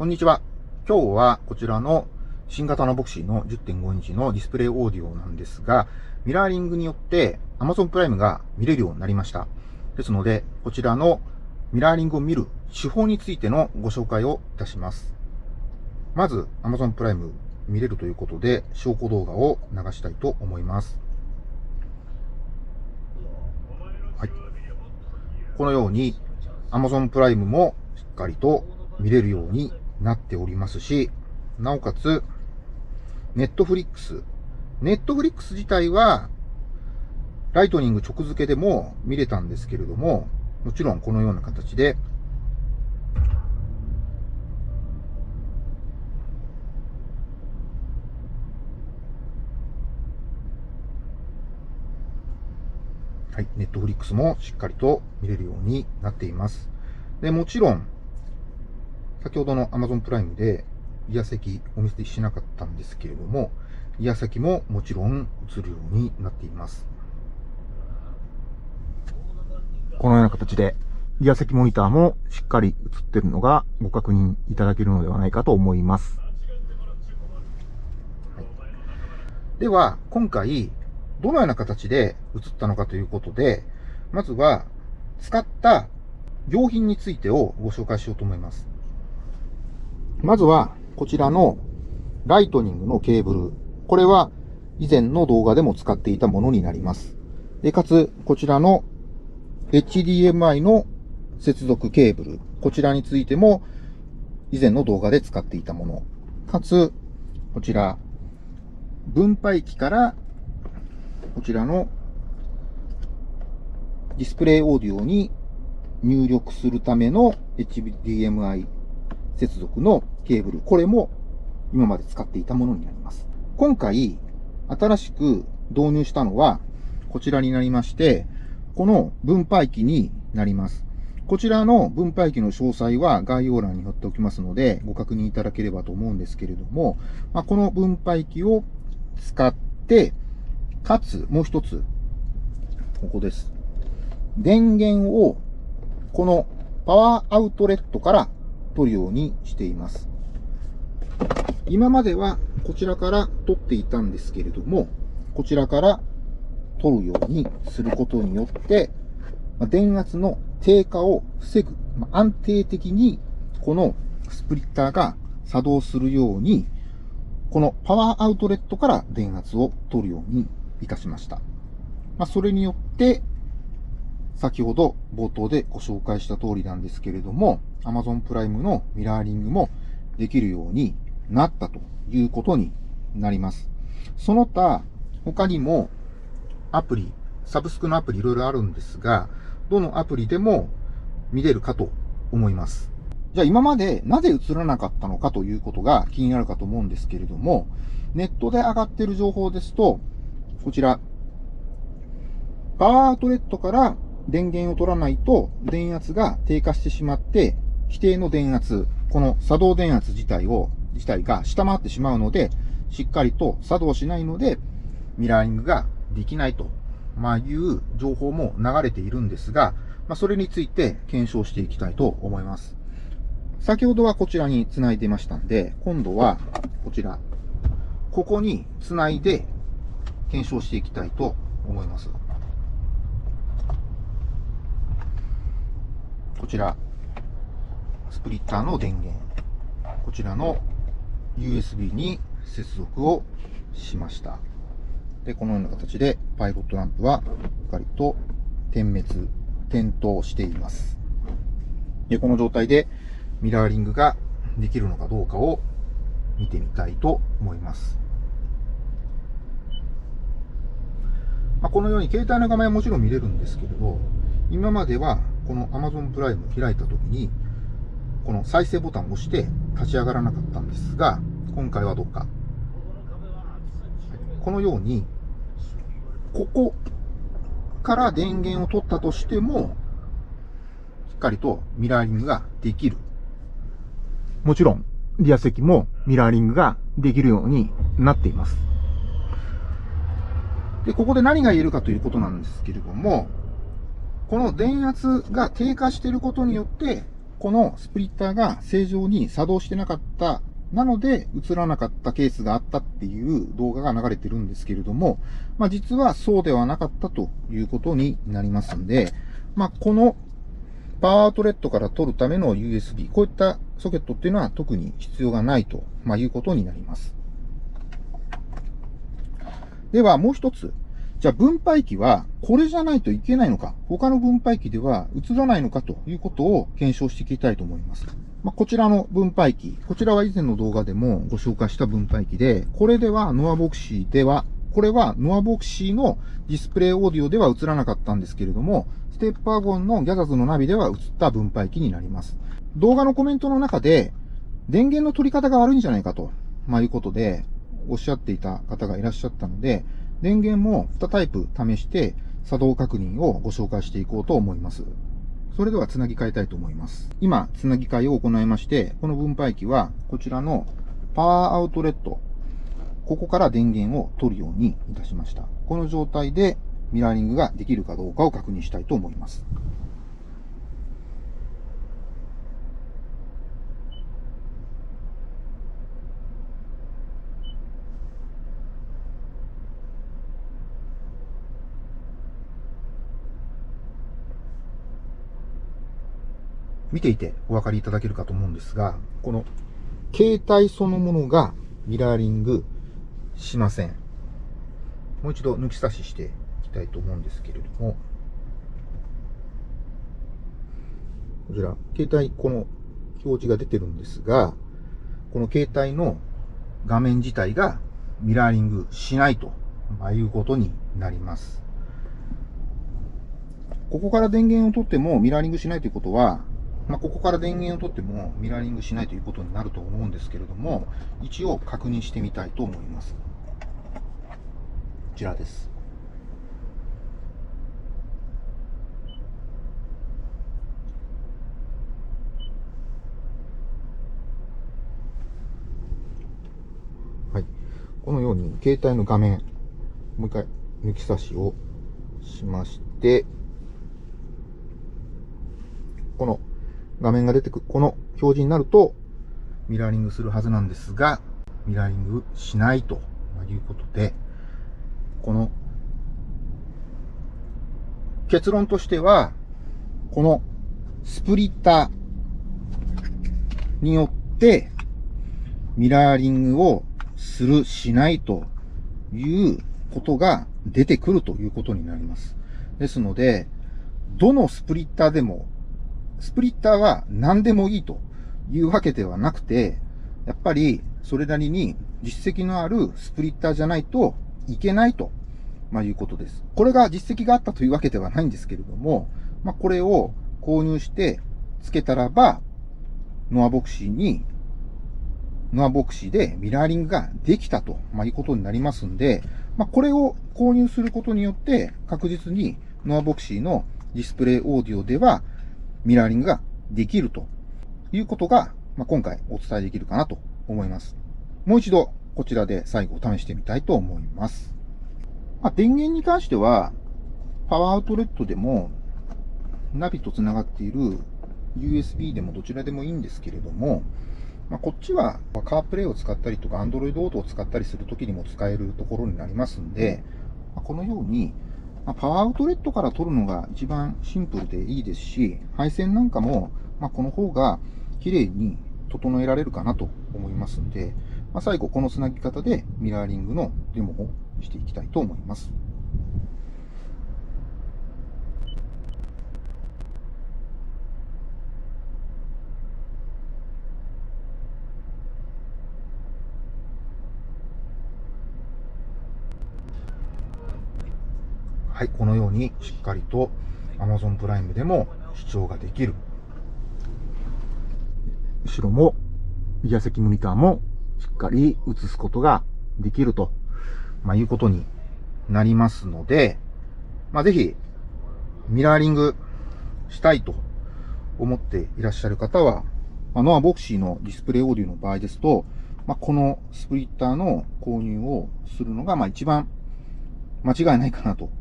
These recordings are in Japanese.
こんにちは。今日はこちらの新型のボクシーの10.5インチのディスプレイオーディオなんですが、ミラーリングによって Amazon プライムが見れるようになりました。ですので、こちらのミラーリングを見る手法についてのご紹介をいたします。まず、Amazon プライム見れるということで、証拠動画を流したいと思います。はい。このように、Amazon プライムもしっかりと見れるようになっておりますし、なおかつ、 Netflix。Netflix 自体は、ライトニング直付けでも見れたんですけれども、もちろんこのような形で、はい、ネットフリックスもしっかりと見れるようになっています。で、もちろん、先ほどの Amazon プライムで、イヤ席お見せしなかったんですけれども、イヤ席ももちろん映るようになっています。このような形で、イヤ席モニターもしっかり映ってるのがご確認いただけるのではないかと思います。では、今回、どのような形で映ったのかということで、まずは、使った用品についてをご紹介しようと思います。まずは、こちらのライトニングのケーブル。これは以前の動画でも使っていたものになります。で、かつ、こちらの HDMI の接続ケーブル。こちらについても以前の動画で使っていたもの。かつ、こちら、分配器からこちらのディスプレイオーディオに入力するための HDMI 接続のケーブル。これも今まで使っていたものになります。今回、新しく導入したのは、こちらになりまして、この分配器になります。こちらの分配器の詳細は概要欄に貼っておきますので、ご確認いただければと思うんですけれども、まあ、この分配器を使って、かつ、もう一つ、ここです。電源を、このパワーアウトレットから取るようにしています。今まではこちらから取っていたんですけれども、こちらから取るようにすることによって、電圧の低下を防ぐ、安定的にこのスプリッターが作動するように、このパワーアウトレットから電圧を取るようにいたしました。まあ、それによって、先ほど冒頭でご紹介した通りなんですけれども、Amazon プライムのミラーリングもできるようになったということになります。その他、他にもアプリ、サブスクのアプリいろいろあるんですが、どのアプリでも見れるかと思います。じゃあ今までなぜ映らなかったのかということが気になるかと思うんですけれども、ネットで上がっている情報ですと、こちら、パワーアウトレットから電源を取らないと電圧が低下してしまって、規定の電圧、この作動電圧自体を、自体が下回ってしまうので、しっかりと作動しないので、ミラーリングができないと、まあ、いう情報も流れているんですが、まあ、それについて検証していきたいと思います。先ほどはこちらに繋いでましたんで、今度はこちら、ここに繋いで検証していきたいと思います。こちら、スプリッターの電源。こちらの USB に接続をしました。で、このような形でパイロットランプはしっかりと点滅、点灯しています。で、この状態でミラーリングができるのかどうかを見てみたいと思います。まあ、このように携帯の画面はもちろん見れるんですけれど、今まではこの Amazon プライム開いたときに、この再生ボタンを押して立ち上がらなかったんですが、今回はどうか。このように、ここから電源を取ったとしても、しっかりとミラーリングができるもちろん、リア席もミラーリングができるようになっています。で、ここで何が言えるかということなんですけれども、この電圧が低下していることによって、このスプリッターが正常に作動してなかったなので、映らなかったケースがあったっていう動画が流れてるんですけれども、まあ実はそうではなかったということになりますんで、まあこのパワーアウトレットから取るための USB、こういったソケットっていうのは特に必要がないと、ま、いうことになります。ではもう一つ。じゃあ分配器はこれじゃないといけないのか、他の分配器では映らないのかということを検証していきたいと思います。まあ、こちらの分配器、こちらは以前の動画でもご紹介した分配器で、これではノアボクシーでは、これはノアボクシーのディスプレイオーディオでは映らなかったんですけれども、ステップワゴンのギャザズのナビでは映った分配器になります。動画のコメントの中で、電源の取り方が悪いんじゃないかと、まあ、いうことで、おっしゃっていた方がいらっしゃったので、電源も2タイプ試して作動確認をご紹介していこうと思います。それではつなぎ替えたいと思います。今、つなぎ替えを行いまして、この分配器はこちらのパワーアウトレット、ここから電源を取るようにいたしました。この状態でミラーリングができるかどうかを確認したいと思います。見ていてお分かりいただけるかと思うんですが、この携帯そのものがミラーリングしません。もう一度抜き差ししていきたいと思うんですけれども、こちら、携帯、この表示が出てるんですが、この携帯の画面自体がミラーリングしないということになります。ここから電源を取ってもミラーリングしないということは、まあ、ここから電源を取ってもミラーリングしないということになると思うんですけれども、一応確認してみたいと思います。こちらです。はい。このように携帯の画面、もう一回抜き差しをしまして、この画面が出てくる、この表示になると、ミラーリングするはずなんですが、ミラーリングしないということで、この結論としては、このスプリッターによってミラーリングをする、しないということが出てくるということになります。ですので、どのスプリッターでもスプリッターは何でもいいというわけではなくて、やっぱりそれなりに実績のあるスプリッターじゃないといけないと、まあ、いうことです。これが実績があったというわけではないんですけれども、まあ、これを購入してつけたらば、ノアボクシーに、ノアボクシーでミラーリングができたと、まあ、いうことになりますんで、まあ、これを購入することによって確実にノアボクシーのディスプレイオーディオではミラーリングができるということが、まあ、今回お伝えできるかなと思います。もう一度こちらで最後試してみたいと思います。まあ、電源に関しては、パワーアウトレットでも、ナビと繋がっている USB でもどちらでもいいんですけれども、まあ、こっちはカープレイを使ったりとか Android Auto を使ったりするときにも使えるところになりますんで、まあ、このようにまあ、パワーアウトレットから取るのが一番シンプルでいいですし、配線なんかも、まあ、この方が綺麗に整えられるかなと思いますんで、まあ、最後このつなぎ方でミラーリングのデモをしていきたいと思います。はい、このようにしっかりと Amazon プライムでも視聴ができる。後ろも、右ア席モニターもしっかり映すことができると、まあ、いうことになりますので、まあ、ぜひ、ミラーリングしたいと思っていらっしゃる方は、まあ、ノアボクシーのディスプレイオーディオの場合ですと、まあ、このスプリッターの購入をするのが、まあ、一番間違いないかなと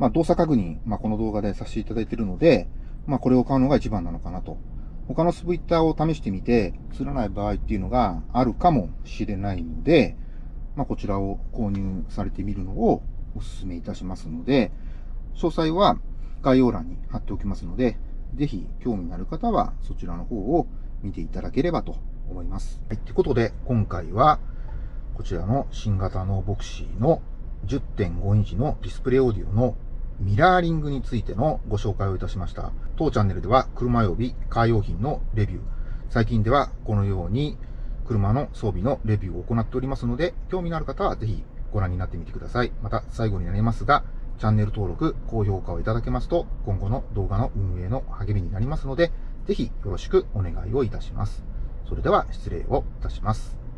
まあ、動作確認、まあ、この動画でさせていただいているので、まあ、これを買うのが一番なのかなと他のスプリッターを試してみて、映らない場合っていうのがあるかもしれないので、まあ、こちらを購入されてみるのをお勧めいたしますので、詳細は概要欄に貼っておきますので、ぜひ興味のある方はそちらの方を見ていただければと思います。はい、ということで、今回はこちらの新型のボクシーの10.5インチのディスプレイオーディオのミラーリングについてのご紹介をいたしました。当チャンネルでは車及びカー用品のレビュー、最近ではこのように車の装備のレビューを行っておりますので、興味のある方はぜひご覧になってみてください。また最後になりますが、チャンネル登録、高評価をいただけますと、今後の動画の運営の励みになりますので、ぜひよろしくお願いをいたします。それでは失礼をいたします。